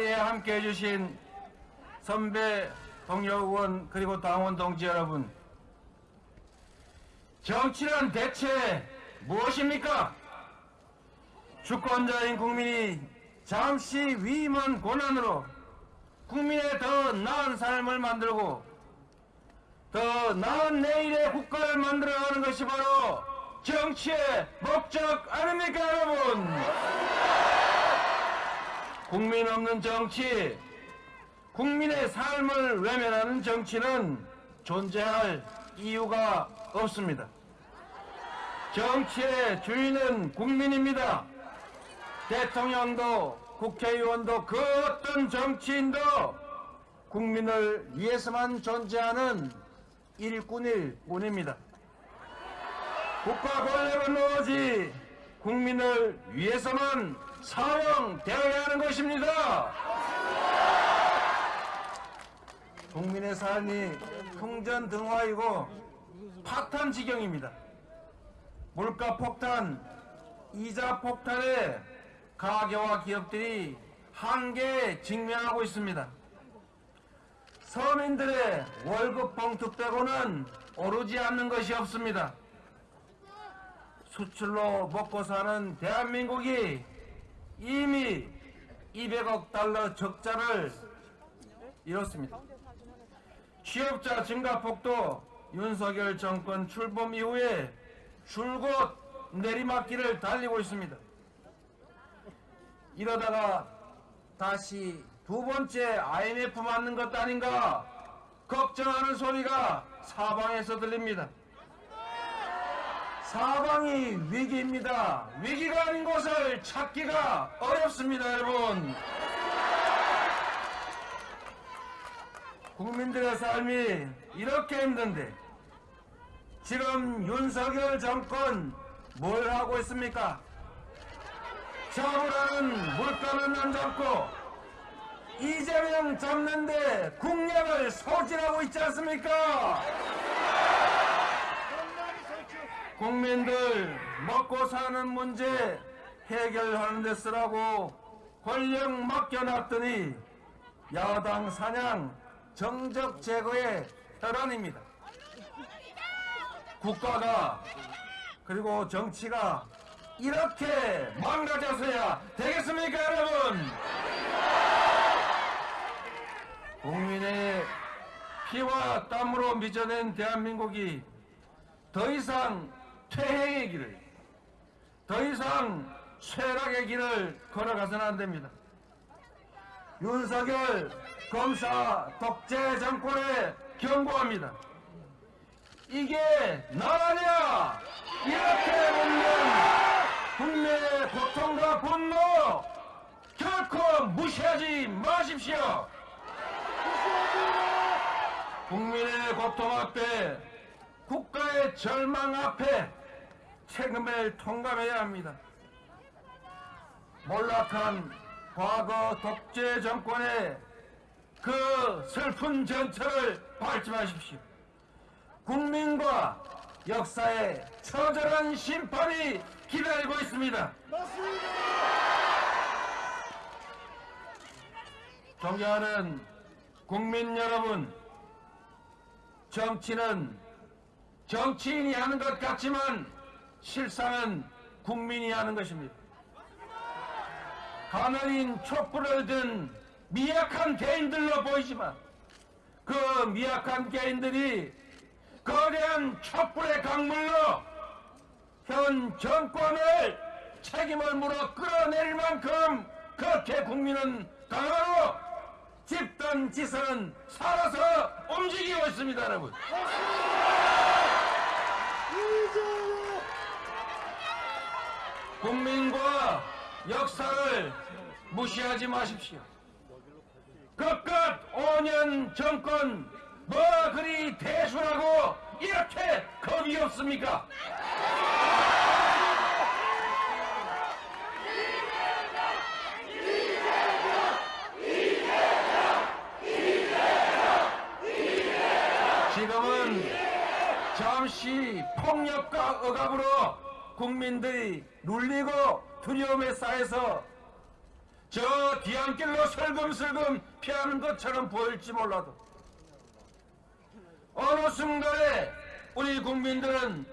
이 자리에 함께 해 주신 선배, 동료 의원, 그리고 당원 동지 여러분. 정치란 대체 무엇입니까? 주권자인 국민이 잠시 위임한 권한으로 국민의 더 나은 삶을 만들고 더 나은 내일의 국가를 만들어가는 것이 바로 정치의 목적 아닙니까 여러분? 국민 없는 정치, 국민의 삶을 외면하는 정치는 존재할 이유가 없습니다. 정치의 주인은 국민입니다. 대통령도 국회의원도 그 어떤 정치인도 국민을 위해서만 존재하는 일꾼일 뿐입니다. 국가 권력은 오로지 국민을 위해서만 사용되어야 하는 것입니다. 국민의 삶이 풍전 등화이고 파탄 지경입니다. 물가 폭탄, 이자 폭탄에 가게와 기업들이 한계에 직면하고 있습니다. 서민들의 월급 봉투 빼고는 오르지 않는 것이 없습니다. 수출로 먹고 사는 대한민국이 이미 200억 달러 적자를 이뤘습니다. 취업자 증가폭도 윤석열 정권 출범 이후에 줄곧 내리막길을 달리고 있습니다. 이러다가 다시 두 번째 IMF 맞는 것 아닌가 걱정하는 소리가 사방에서 들립니다. 사방이 위기입니다. 위기가 아닌 곳을 찾기가 어렵습니다, 여러분. 국민들의 삶이 이렇게 힘든데 지금 윤석열 정권 뭘 하고 있습니까? 물가는 안 잡고 이재명 잡는데 국력을 소진하고 있지 않습니까? 국민들 먹고 사는 문제 해결하는 데 쓰라고 권력 맡겨놨더니 야당 사냥 정적 제거의 혈안입니다. 국가가 그리고 정치가 이렇게 망가져서야 되겠습니까 여러분? 국민의 피와 땀으로 빚어낸 대한민국이 더 이상 퇴행의 길을 더 이상 쇠락의 길을 걸어가서는 안 됩니다. 윤석열 검사 독재 정권에 경고합니다. 이게 나라냐? 이렇게 묻는 국민의 고통과 분노 결코 무시하지 마십시오. 국민의 고통 앞에 국가의 절망 앞에 책임을 통감해야 합니다. 몰락한 과거 독재 정권의 그 슬픈 전철을 밟지 마십시오. 국민과 역사의 처절한 심판이 기다리고 있습니다. 존경하는 국민 여러분, 정치는 정치인이 하는 것 같지만 실상은 국민이 하는 것입니다. 가난인 촛불을 든 미약한 개인들로 보이지만 그 미약한 개인들이 거대한 촛불의 강물로 현 정권을 책임을 물어 끌어내릴 만큼 그렇게 국민은 강하고 집단 지선은 살아서 움직이고 있습니다 여러분 국민과 역사를 무시하지 마십시오 그깟 5년 정권 뭐가 그리 대수라고 이렇게 겁이 없습니까? 지금은 잠시 폭력과 억압으로 국민들이 눌리고 두려움에 쌓여서 저 뒤안길로 슬금슬금 피하는 것처럼 보일지 몰라도 어느 순간에 우리 국민들은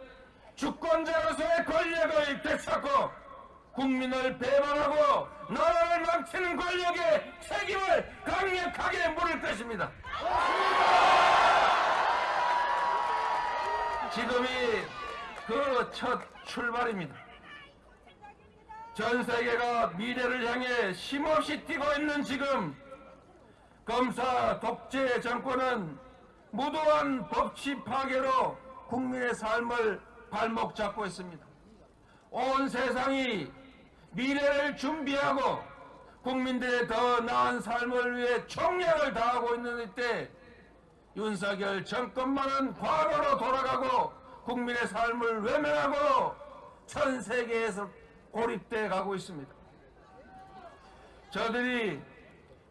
주권자로서의 권력을 되찾고 국민을 배반하고 나라를 망치는 권력의 책임을 강력하게 물을 것입니다. 지금이 그 첫 출발입니다. 전 세계가 미래를 향해 힘없이 뛰고 있는 지금 검사 독재 정권은 무도한 법치 파괴로 국민의 삶을 발목 잡고 있습니다. 온 세상이 미래를 준비하고 국민들의 더 나은 삶을 위해 총력을 다하고 있는 이때 윤석열 정권만은 과거로 돌아가고 국민의 삶을 외면하고 전 세계에서 고립돼 가고 있습니다. 저들이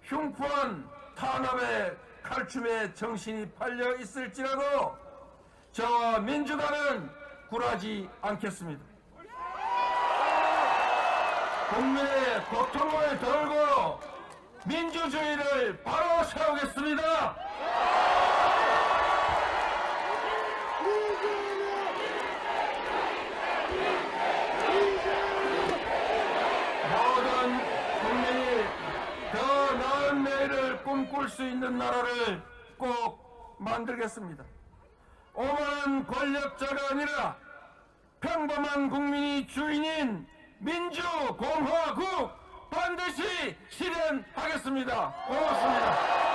흉포한 탄압의 칼춤에 정신이 팔려 있을지라도 저와 민주당은 굴하지 않겠습니다. 국민의 고통을 덜고 민주주의를 바로 세우겠습니다. 모든 국민이 더 나은 내일을 꿈꿀 수 있는 나라를 꼭 만들겠습니다. 오만한 권력자가 아니라 평범한 국민이 주인인 민주공화국 반드시 실현하겠습니다. 고맙습니다.